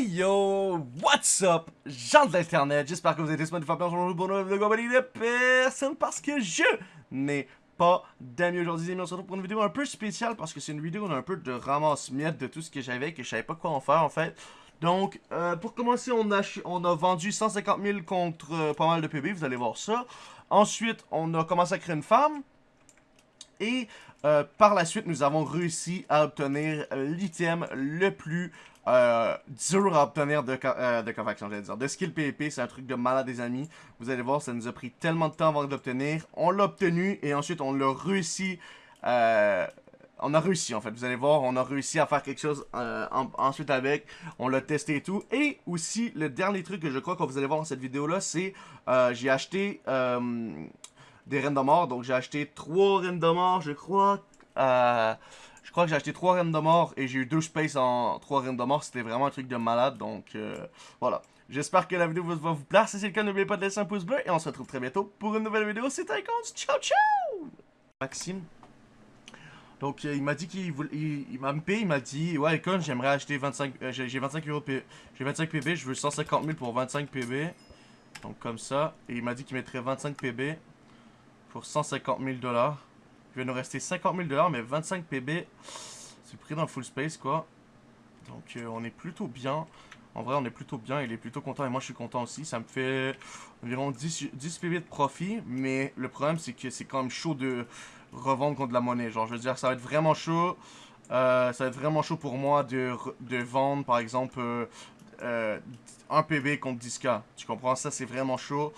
Yo, what's up, gens de l'internet, j'espère que vous êtes tous faire bien pour de compagnie de personne parce que je n'ai pas d'amis aujourd'hui, on se retrouve pour une vidéo un peu spéciale parce que c'est une vidéo un peu de ramasse-miettes de tout ce que j'avais que je savais pas quoi en faire en fait. Donc, euh, pour commencer, on a, vendu 150 000 contre euh, pas mal de PB, vous allez voir ça. Ensuite, on a commencé à créer une farm. Et euh, par la suite, nous avons réussi à obtenir l'item le plus euh, dur à obtenir de, euh, de j'allais dire. De skill PvP, c'est un truc de malade, des amis. Vous allez voir, ça nous a pris tellement de temps avant de l'obtenir. On l'a obtenu et ensuite, on l'a réussi... Euh, on a réussi en fait, vous allez voir, on a réussi à faire quelque chose euh, ensuite avec, on l'a testé et tout. Et aussi, le dernier truc que je crois que vous allez voir dans cette vidéo là, c'est euh, j'ai acheté des reines de mort. Donc j'ai acheté 3 reines de mort, je crois. Je crois que j'ai acheté 3 reines de mort et j'ai eu 2 space en 3 reines de mort. C'était vraiment un truc de malade, donc voilà. J'espère que la vidéo va vous plaire. Si c'est le cas, n'oubliez pas de laisser un pouce bleu et on se retrouve très bientôt pour une nouvelle vidéo. C'était Icons, ciao ciao Maxime donc, euh, il m'a dit qu'il il, il m'a MP, il m'a dit, ouais, Icon, j'aimerais acheter 25, euh, j'ai 25 euros, j'ai 25 PB, je veux 150 000 pour 25 PB. Donc, comme ça. Et il m'a dit qu'il mettrait 25 PB pour 150 000 dollars. Il va nous rester 50 000 dollars, mais 25 PB, c'est pris dans full space, quoi. Donc, euh, on est plutôt bien. En vrai, on est plutôt bien, il est plutôt content et moi je suis content aussi. Ça me fait environ 10, 10 PB de profit, mais le problème c'est que c'est quand même chaud de revendre contre de la monnaie. Genre, je veux dire, ça va être vraiment chaud. Euh, ça va être vraiment chaud pour moi de, vendre, par exemple, euh, euh, un PB contre 10k. Tu comprends? Ça, c'est vraiment chaud.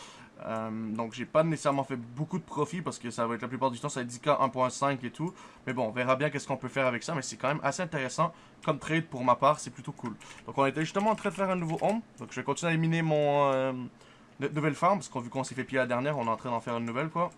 Donc, j'ai pas nécessairement fait beaucoup de profit parce que ça va être la plupart du temps, ça 10k 1.5 et tout. Mais bon, on verra bien qu'est-ce qu'on peut faire avec ça. Mais c'est quand même assez intéressant comme trade pour ma part. C'est plutôt cool. Donc, on était justement en train de faire un nouveau home. Donc, je vais continuer à éliminer mon nouvelle farm parce qu'on vu qu'on s'est fait piller la dernière, on est en train d'en faire une nouvelle, quoi.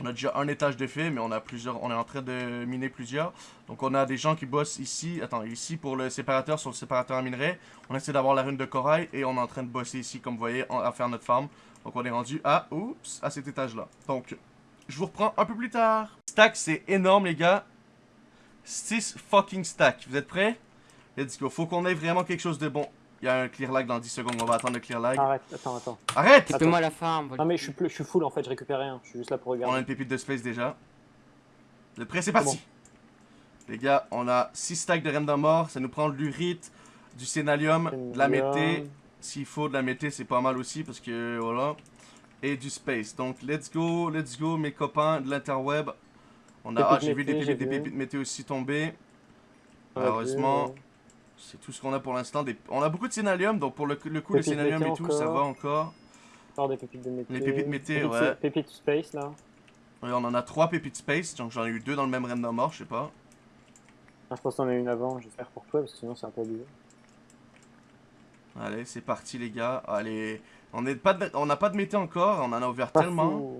On a déjà un étage de fait, mais on a plusieurs, on est en train de miner plusieurs. Donc on a des gens qui bossent ici, attends, ici pour le séparateur, sur le séparateur à minerai. On essaie d'avoir la rune de corail et on est en train de bosser ici, comme vous voyez, à faire notre farm. Donc on est rendu à, oups, à cet étage-là. Donc, je vous reprends un peu plus tard. Stack, c'est énorme, les gars. 6 fucking stacks. Vous êtes prêts? Let's go. Faut qu'on ait vraiment quelque chose de bon. Il y a un clear lag dans 10 secondes, on va attendre le clear lag. Arrête, attends, attends. Arrête Fais-moi la farm. Non mais je suis, je suis full en fait, je récupère rien, je suis juste là pour regarder. On a une pépite de space déjà. Êtes prêts C'est parti Les gars, on a 6 stacks de random mort, ça nous prend de l'urite, du sénalium, de la mété. S'il faut de la mété, c'est pas mal aussi parce que voilà. Et du space. Donc let's go, let's go mes copains de l'interweb. On a, ah, j'ai vu des pépites, des pépites mété aussi tomber. Malheureusement. C'est tout ce qu'on a pour l'instant. On a beaucoup de sénalium, donc pour le, le coup, le sénalium et tout, ça va encore. Encore des pépites de mété. Les pépites mété, ouais. Pépites space, là. Oui, on en a trois pépites space, donc j'en ai eu deux dans le même random mort, je sais pas. Ah, je pense qu'on en a une avant, j'espère pour toi, parce que sinon c'est un peu bizarre. Allez, c'est parti les gars. Allez, on n'a pas, de... on pas de mété encore, on en a ouvert tellement.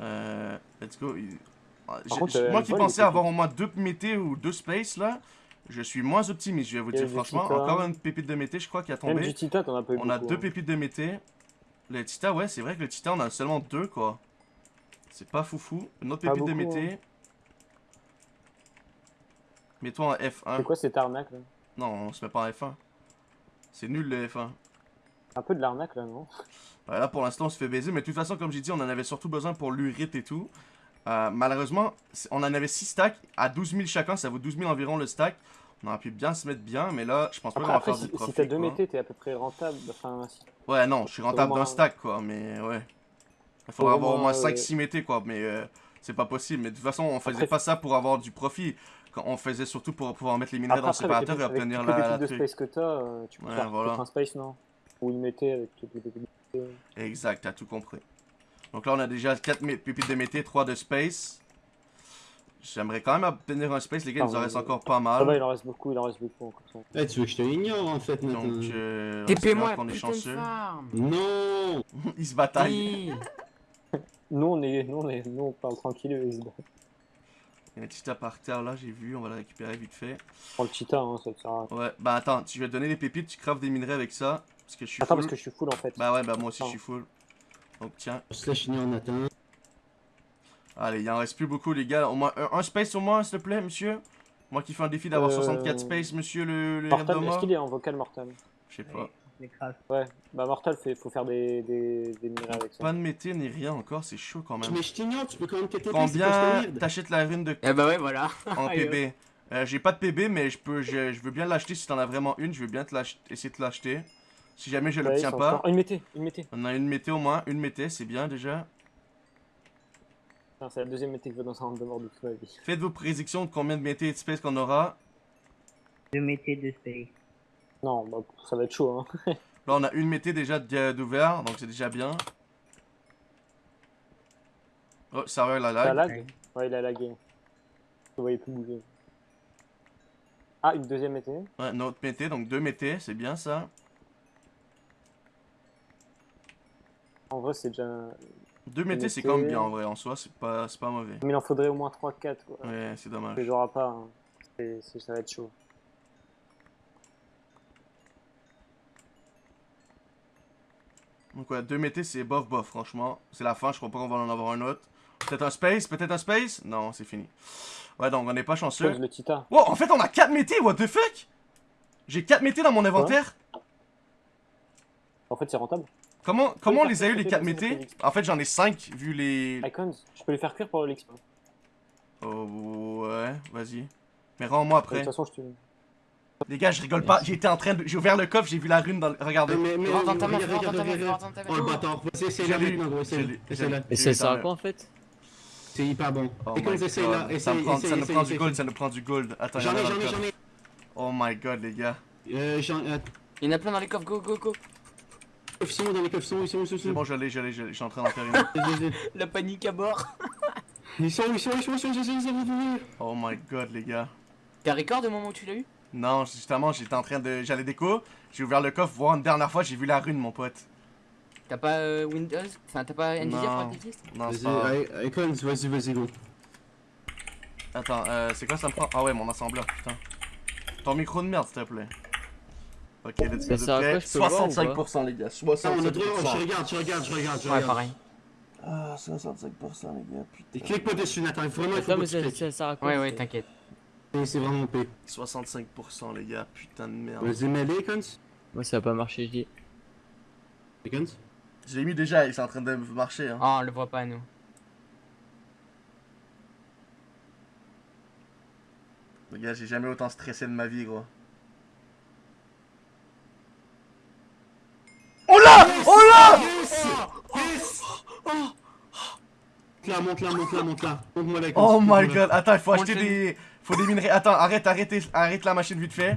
euh, let's go. Euh, moi qui pensais avoir au moins deux mété ou deux space là, je suis moins optimiste, je vais vous dire franchement. Encore une pépite de mété, je crois, qui a tombé. Même du tita, t'en as pas eu On a deux hein. pépites de mété. Le tita, ouais, c'est vrai que le tita, on a seulement deux, quoi. C'est pas foufou. Une autre pépite de mété. Hein. Mets-toi en F1. C'est quoi cette arnaque, là? Non, on se met pas en F1. C'est nul, le F1. Un peu de l'arnaque, là, non? Ouais, Là, pour l'instant, on se fait baiser. Mais de toute façon, comme j'ai dit, on en avait surtout besoin pour l'urite et tout. Euh, malheureusement, on en avait 6 stacks à 12 000 chacun, ça vaut 12 000 environ le stack. On aurait pu bien se mettre bien, mais là, je pense pas qu'on va faire si, du profit. Si t'as deux métés, t'es à peu près rentable. Enfin, Ouais, non, je suis rentable d'un stack, quoi, mais ouais. Il faudrait avoir au moins 5-6 métés, quoi, mais euh, c'est pas possible. Mais de toute façon, on faisait pas ça pour avoir du profit. On faisait surtout pour pouvoir mettre les minerais dans le séparateur et obtenir la, la de space que t'as, euh, tu peux faire un space, non? Ou une mété avec toutes les Exact, t'as tout compris. Donc là, on a déjà 4 pépites de mété, 3 de space. J'aimerais quand même obtenir un space, les gars, il nous en reste encore pas mal. Ah bah, il en reste beaucoup, il en reste beaucoup encore. Eh, tu veux que je te ignore en fait maintenant? Donc, euh, TP-moi qu'on est chanceux. Non Ils se bataillent. nous, on est, nous, on est, nous, on parle tranquille, ils se battent. Il y a un cheetah par terre là, j'ai vu, on va le récupérer vite fait. Prends le cheetah, hein, ça te sert à Ouais, bah attends, tu vas te donner des pépites, tu craftes des minerais avec ça. Parce que je suis Attends, full. parce que je suis full en fait. Bah ouais, bah moi aussi je suis full. Donc tiens. Slash en Allez, il en reste plus beaucoup, les gars. Au moins un, space au moins, s'il te plaît, monsieur. Moi qui fais un défi d'avoir Euh, 64 space, monsieur le, le Mortal, est-ce qu'il est en vocal Mortal? Je sais pas. Ouais, bah Mortal, fait, faut faire des, des, des avec ça. Pas de mété ni rien encore, c'est chaud quand même. Mais je t'ignore, tu peux quand même t'éteindre, Combien t'achètes la rune de Eh bah ouais, voilà. en PB Euh, J'ai pas de PB, mais je peux, je, je veux bien l'acheter si t'en as vraiment une. Je veux bien te essayer de te l'acheter. Si jamais je Ouais, l'obtiens c'est pas, Une mété, une mété. on a une mété au moins. Une mété, c'est bien déjà. C'est la deuxième mété que je veux dans un de mort de toute ma vie. Faites vos prédictions de combien de mété et de space qu'on aura. Deux métiers de space. Non, bah, ça va être chaud, hein. Là, on a une mété déjà d'ouvert, donc c'est déjà bien. Oh, serveur la Ça lag. lag? Ouais, il a lagué. Vous voyez plus bouger. Ah, une deuxième mété. Ouais, une autre mété, donc deux métés, c'est bien ça. En vrai, c'est déjà. Deux mété. c'est quand même bien en vrai, en soi, c'est pas, c'est pas mauvais. Mais il en faudrait au moins 3-4, quoi. Ouais, c'est dommage. Les auras pas. hein. Ça va être chaud. Donc ouais, deux métés, c'est bof bof, franchement. C'est la fin, je crois pas qu'on va en avoir un autre. Peut-être un space, peut-être un space? Non, c'est fini. Ouais, donc on n'est pas chanceux. Le Tita. Wow, en fait, on a 4 métés, what the fuck? J'ai 4 métés dans mon inventaire? En fait, c'est rentable. Comment, comment on les a eu les peut-être 4 dans métés. En fait, j'en ai 5 vu les. Icons, je peux les faire cuire pour l'expo. Oh, ouais, vas-y. Mais rends-moi toute après. façon, je te. Les gars, je rigole pas. J'étais en train de. J'ai ouvert le coffre, j'ai vu la rune dans le. Regardez. Mais, mais, Rentre dans ta main, regarde, rentre dans ta main, rentre dans ta Oh le bâtard, la l'ai, maintenant, gros, l'ai. Et J'ai ça quoi en fait C'est hyper bon. Oh comme essaye là, essaye, Ça me prend, essaye, ça nous essaye, prend du essaye. gold, ça nous prend du gold. Attends, J'en ai, j'en ai, j'en ai. Oh my god, les gars. Euh, j'en ai. Il y en a plein dans les coffres, go, go, go. Sont dans les coffres sont, ils sont, ils sont, ils C'est sont. bon, je l'ai, je suis en train d'en faire une. La panique à bord. Ils sont, ils sont, ils sont, ils sont, ils sont, ils sont. Oh my god, les gars. T'as record au moment où tu l'as eu? Non, justement, j'étais en train de. J'allais déco. J'ai ouvert le coffre, voir une dernière fois, j'ai vu la rune, mon pote. T'as pas euh, Windows? Enfin, t'as pas Nvidia pour Non. c'est pas Icons, vas-y, vas-y, go. Attends, euh, c'est quoi ça me prend? Ah ouais, mon assembleur, putain. Ton micro de merde, s'il te plaît. Ok, let's Ça go. sert à quoi, je peux voir ou 65%, les gars. Ah, on a droit, je 65%. regarde, je regarde, je regarde, je Ouais, regarde. pareil. Ah, 65%, les gars, Et putain. clique pas dessus, Nathan, vraiment, il faut que tu cliques. Ouais, ouais, t'inquiète. Et C'est vraiment P. 65%, les gars, putain de merde. Vas-y, mets-les, Icons. Moi ça va pas marcher, je dis. Icons. Je l'ai mis déjà, il est en train de marcher, hein. Oh, on le voit pas, nous. Les gars, j'ai jamais autant stressé de ma vie, gros. Oh là Oh là Monte là, monte là, monte là, monte là. Monte-moi là, Icons. Oh my god, attends, il faut acheter des... Faut des minerais. Attends, arrête, arrête, arrête la machine vite fait.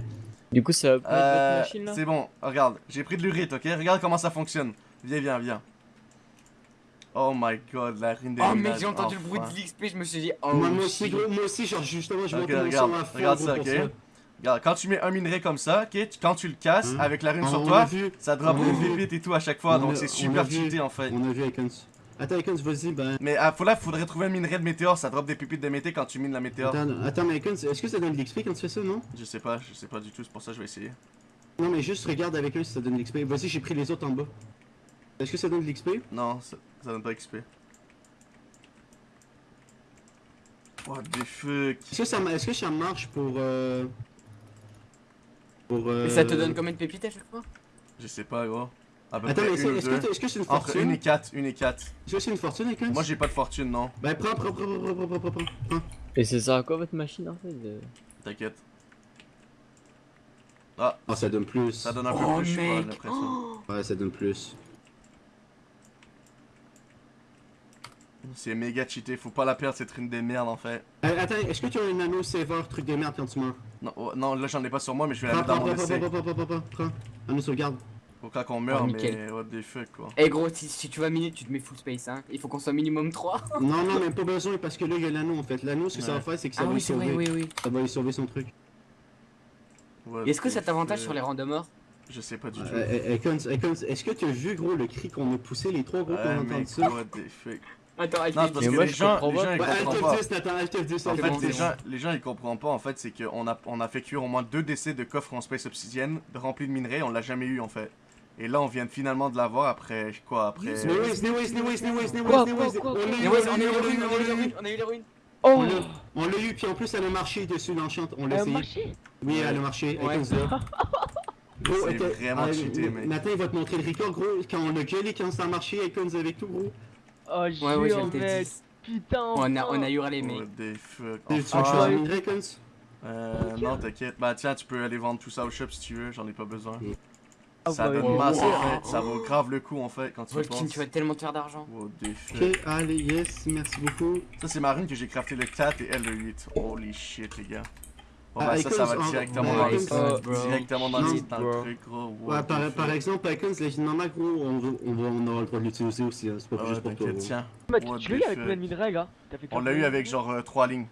Du coup, ça va pas être Euh, votre machine là? c'est bon, regarde, j'ai pris de l'urite, ok? Regarde comment ça fonctionne. Viens, viens, viens. Oh my god, la rune des Oh, mec, j'ai entendu le bruit de l'XP, je me suis dit, oh, Moi, moi aussi, moi aussi, genre, justement, je monte mon regarde, son à fond, regarde ça, ok? Regarde, quand tu mets un minerai comme ça, ok, tu- quand tu le casses Hein avec la rune Ah, sur toi, ça drop des pépites et tout à chaque fois, On donc c'est super cheaté en fait. On a vu Icons. Attends, Icons, vas-y, ben. Mais ah, faut là, faudrait trouver un minerai de météore, ça drop des pépites de mété quand tu mines la météore. Attends, attends, mais Icons, est-ce que ça donne de l'XP quand tu fais ça, non? Je sais pas, je sais pas du tout, c'est pour ça que je vais essayer. Non, mais juste regarde avec eux si ça donne de l'XP. Vas-y, j'ai pris les autres en bas. Est-ce que ça donne de l'XP Non, ça, ça donne pas XP. What the fuck? Est-ce que, ça, est-ce que ça marche pour. Euh... Pour. Euh... Mais ça te donne combien de pépites à chaque fois? Je sais pas, gros. À peu Attends, près mais une c'est- est-ce que, c'est une Entre fortune une et quatre, une et quatre. Est-ce que c'est une fortune, Moi j'ai pas de fortune, non. Bah, prends, prends, prends, prends, prends, prends, prends, prends. Et ça sert à quoi votre machine en fait de- T'inquiète. Ah, Ah, ça donne plus. ça donne un peu Oh, plus, je sais pas, j'ai mec l'impression. Ouais, ça donne plus. C'est méga cheaté, faut pas la perdre cette rune des merdes en fait. Euh, attends, est-ce que tu as un anneau saver, truc de merde quand tu meurs Non, oh, non là j'en ai pas sur moi, mais je vais la Prends, mettre dans prends, mon prends, essai. prends, prends, prends, prends, prends, prends. Anneau sauvegarde. Faut quand qu'on meurt, Oh, mais what the fuck quoi. Eh gros, si, si tu vas miner, tu te mets full space, hein. Il faut qu'on soit minimum 3. Non, non, mais pas besoin parce que là, il y a l'anneau en fait. L'anneau, ce que ça va faire, c'est que ça Ah va oui, lui sauver. oui, oui. Ça va lui sauver son truc. Est-ce que the ça t'avantage fuck? sur les randomers Je sais pas du tout. Euh, euh, Icons, Icons, est-ce que tu as vu, gros, le cri qu'on a poussé, les trois gros qu'on mec, ça? what the fuck? Attends, Non, parce que les gens, les gens ils comprennent pas. Alt F10, Nathan, Alt F10, En Alt fait, bon, les c'est F10. gens, les gens ils comprennent pas en fait, c'est qu'on a, on a fait cuire au moins deux décès de coffres en space obsidienne remplis de minerais, on l'a jamais eu en fait. Et là on vient finalement de l'avoir après quoi après on a eu les ruines, on a eu les on l'a eu. ruines, on a eu les ruines. Oh On l'a- eu, puis en plus elle a marché dessus l'enchante, on l'a Elle a essayé. marché Oui, elle a marché, Ouais. avec ça. Gros, C'est vraiment cheaté, mec. Nathan, il va te montrer le record, gros, quand on l'a gelé, quand ça a marché, Kunz avec tout, gros. Oh, Ouais, ouais, jure, j'ai le mec. T10. Putain, On a, on a hurlé, What mec. the fuck. Tu veux que je Kunz Euh, non, t'inquiète. Bah, tiens, tu peux aller vendre tout ça au shop si tu veux, j'en ai pas besoin. Ah, Ça bah, donne oui. masse en fait, ça vaut grave le coup en fait quand tu Volkin, penses. tu vas tellement te faire d'argent. Fuck. Ok, allez, yes, merci beaucoup. Ça, c'est ma rune que j'ai crafté le 4 et elle le 8. Holy shit, les gars. Bon, Ah, bah, ça, Icons, ça va en- directement ouais, dans le euh, directement dans le dans le truc, gros. Ouais, par, par exemple, Icons, les maman, gros, on, va- on, on aura le droit de l'utiliser aussi, hein, c'est pas Ah, juste pour toi. tiens. Tu, l'as eu avec combien de minerais, gars T'as fait On l'a eu de avec genre 3 lignes.